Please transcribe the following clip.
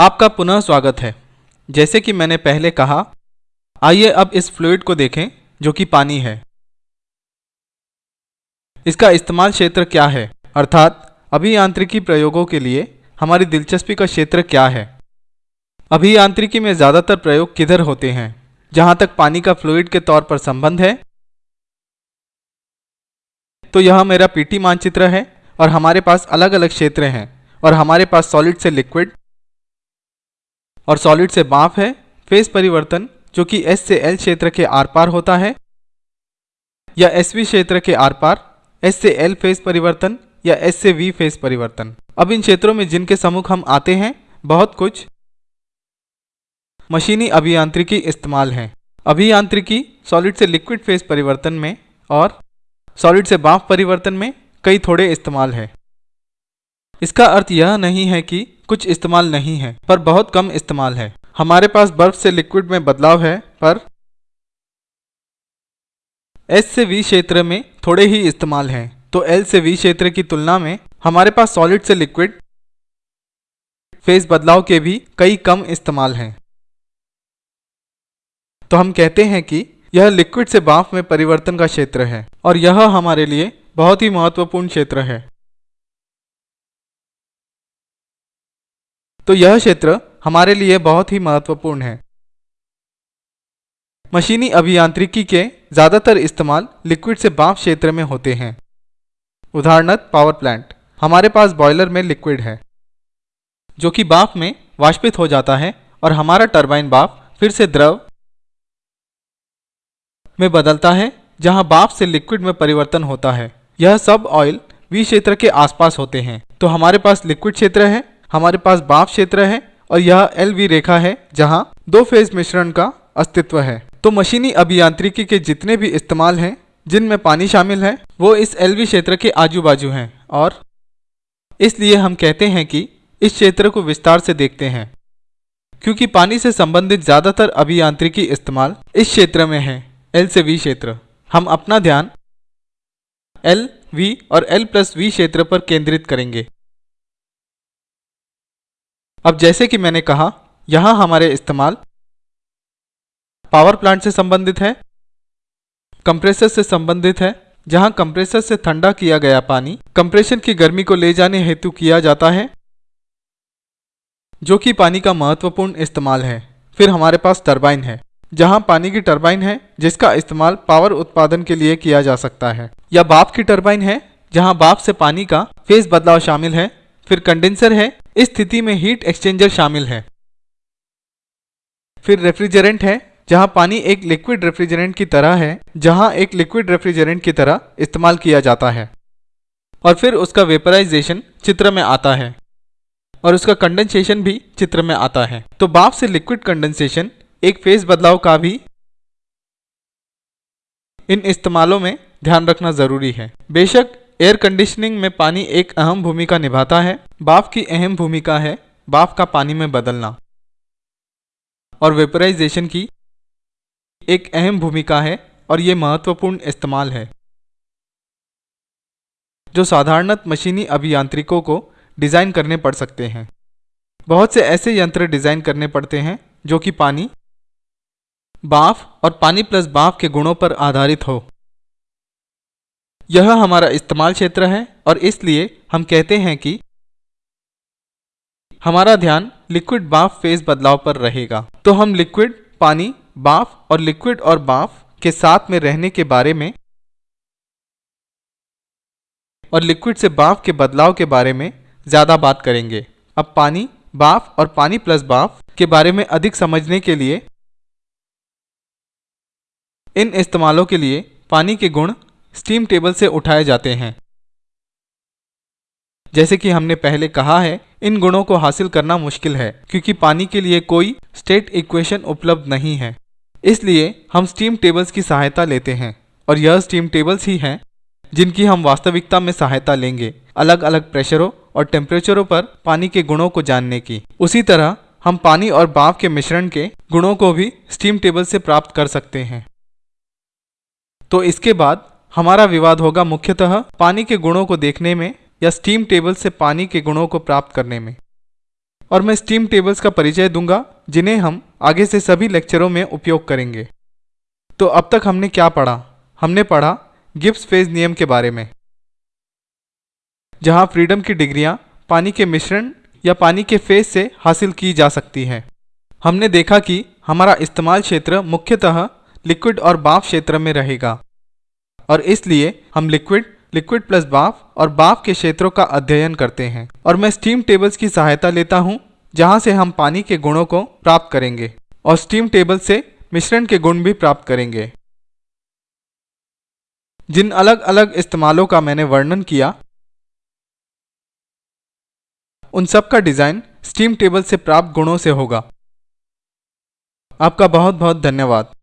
आपका पुनः स्वागत है। जैसे कि मैंने पहले कहा, आइए अब इस फ्लूड को देखें, जो कि पानी है। इसका इस्तेमाल क्षेत्र क्या है? अर्थात, अभियांत्रिकी प्रयोगों के लिए हमारी दिलचस्पी का क्षेत्र क्या है? अभियांत्रिकी में ज़्यादातर प्रयोग किधर होते हैं? जहाँ तक पानी का फ्लूड के तौर पर संबंध है। तो यह मेरा पीटी मानचित्र है, और हमारे पास अलग अलग क्षेत्र हैं, और हमारे पास सॉलिड से लिक्विड और सॉलिड से बाफ है। फेस परिवर्तन, जो कि एस से एल क्षेत्र के आर पार होता है, या एस वी क्षेत्र के आर पार एस से एल फेस परिवर्तन, या एस से वी फेस परिवर्तन। अब इन क्षेत्रों में जिनके सम्मुख हम आते हैं, बहुत कुछ मशीनी अभियांत्रिकी इस्तेमाल है। अभियांत्रिकी सॉलिड से लिक्विड फेस परिवर्तन में और सॉलिड से बाफ परिवर्तन में कई थोड़े इस्तेमाल है। इसका अर्थ यह नहीं है कि कुछ इस्तेमाल नहीं है, पर बहुत कम इस्तेमाल है। हमारे पास बर्फ़ से लिक्विड में बदलाव है, पर एस से वी क्षेत्र में थोड़े ही इस्तेमाल हैं। तो एल से वी क्षेत्र की तुलना में हमारे पास सॉलिड से लिक्विड फेस बदलाव के भी कई कम इस्तेमाल हैं। तो हम कहते हैं कि यह लिक्विड से बाफ में परिवर्तन का क्षेत्र है, और यह हमारे लिए बहुत ही महत्वपूर्ण क्षेत्र है। तो यह क्षेत्र हमारे लिए बहुत ही महत्वपूर्ण है। मशीनी अभियांत्रिकी के ज़्यादातर इस्तेमाल लिक्विड से बाफ क्षेत्र में होते हैं। उदाहरणत पावर प्लांट, हमारे पास बॉयलर में लिक्विड है, जो कि बाफ में वाष्पित हो जाता है और हमारा टरबाइन बाफ फिर से द्रव में बदलता है, जहाँ बाफ से लिक्विड में परिवर्तन होता है। यह सब ऑयल वी क्षेत्र के आसपास होते हैं। तो हमारे पास लिक्विड क्षेत्र है हमारे पास बाफ क्षेत्र है और यह एल वी रेखा है, जहाँ दो फ़ेज़ मिश्रण का अस्तित्व है। तो मशीनी अभियांत्रिकी के जितने भी इस्तेमाल हैं, जिनमें पानी शामिल है, वो इस एल वी क्षेत्र के आजू बाजू हैं और इसलिए हम कहते हैं कि इस क्षेत्र को विस्तार से देखते हैं, क्योंकि पानी से संबंधित ज़्यादातर अभियांत्रिकी इस्तेमाल इस क्षेत्र में है, एल से वी क्षेत्र। हम अपना ध्यान एल वी और एल प्लस वी क्षेत्र पर केंद्रित करेंगे। अब जैसे कि मैंने कहा, यहाँ हमारे इस्तेमाल पावर प्लांट से संबंधित है, कंप्रेसर से संबंधित है, जहाँ कंप्रेसर से ठंडा किया गया पानी कंप्रेशन की गर्मी को ले जाने हेतु किया जाता है, जो कि पानी का महत्वपूर्ण इस्तेमाल है। फिर हमारे पास टरबाइन है, जहाँ पानी की टरबाइन है, जिसका इस्तेमाल पावर उत्पादन के लिए किया जा सकता है। या बाप की टरबाइन है, जहाँ बाप से पानी का फेस बदलाव शामिल है, फिर कंडेंसर है इस स्थिति में हीट एक्सचेंजर शामिल है। फिर रेफ्रिजरेंट है, जहाँ पानी एक लिक्विड रेफ्रिजरेंट की तरह है, जहाँ एक लिक्विड रेफ्रिजरेंट की तरह इस्तेमाल किया जाता है। और फिर उसका वेपराइजेशन चित्र में आता है। और उसका कंडेंसेशन भी चित्र में आता है। तो बाप से लिक्विड कंडेंसेशन एक फ़ेज़ बदलाव का भी इन इस्तेमालों में ध्यान रखना ज़रूरी है। बेशक एयर कंडीशनिंग में पानी एक अहम भूमिका निभाता है। बाफ की अहम भूमिका है बाफ का पानी में बदलना। और वेपराइजेशन की एक अहम भूमिका है और ये महत्वपूर्ण इस्तेमाल है। जो साधारणत मशीनी अभियांत्रिकों को डिज़ाइन करने पड़ सकते हैं। बहुत से ऐसे यंत्र डिज़ाइन करने पड़ते हैं जो कि पानी, बाफ और पानी प्लस बाफ के गुणों पर आधारित हो। यह हमारा इस्तेमाल क्षेत्र है और इसलिए हम कहते हैं कि हमारा ध्यान लिक्विड बाफ फ़ेज़ बदलाव पर रहेगा। तो हम लिक्विड पानी बाफ और लिक्विड और बाफ के साथ में रहने के बारे में और लिक्विड से बाफ के बदलाव के बारे में ज़्यादा बात करेंगे। अब पानी बाफ और पानी प्लस बाफ के बारे में अधिक समझने के लिए इन इस्तेमालों के लिए पानी के गुण स्टीम टेबल से उठाए जाते हैं। जैसे कि हमने पहले कहा है, इन गुणों को हासिल करना मुश्किल है, क्योंकि पानी के लिए कोई स्टेट इक्वेशन उपलब्ध नहीं है। इसलिए हम स्टीम टेबल्स की सहायता लेते हैं, और यह स्टीम टेबल्स ही हैं, जिनकी हम वास्तविकता में सहायता लेंगे अलग अलग प्रेशरों और टेम्परेचरों पर पानी के गुणों को जानने की। उसी तरह, हम पानी और बाफ के मिश्रण के गुणों को भी स्टीम टेबल से प्राप्त कर सकते हैं। तो इसके बाद हमारा विवाद होगा मुख्यतः पानी के गुणों को देखने में या स्टीम टेबल से पानी के गुणों को प्राप्त करने में। और मैं स्टीम टेबल्स का परिचय दूँगा, जिन्हें हम आगे से सभी लेक्चरों में उपयोग करेंगे। तो अब तक हमने क्या पढ़ा? हमने पढ़ा गिब्स फ़ेज़ नियम के बारे में। जहाँ फ्रीडम की डिग्रियाँ पानी के मिश्रण या पानी के फ़ेज़ से हासिल की जा सकती हैं। हमने देखा कि हमारा इस्तेमाल क्षेत्र मुख्यतः लिक्विड और बाफ क्षेत्र में रहेगा। और इसलिए हम लिक्विड लिक्विड प्लस बाफ और बाफ के क्षेत्रों का अध्ययन करते हैं। और मैं स्टीम टेबल्स की सहायता लेता हूँ, जहाँ से हम पानी के गुणों को प्राप्त करेंगे, और स्टीम टेबल से मिश्रण के गुण भी प्राप्त करेंगे। जिन अलग अलग इस्तेमालों का मैंने वर्णन किया, उन सब का डिज़ाइन स्टीम टेबल से प्राप्त गुणों से होगा। आपका बहुत बहुत धन्यवाद।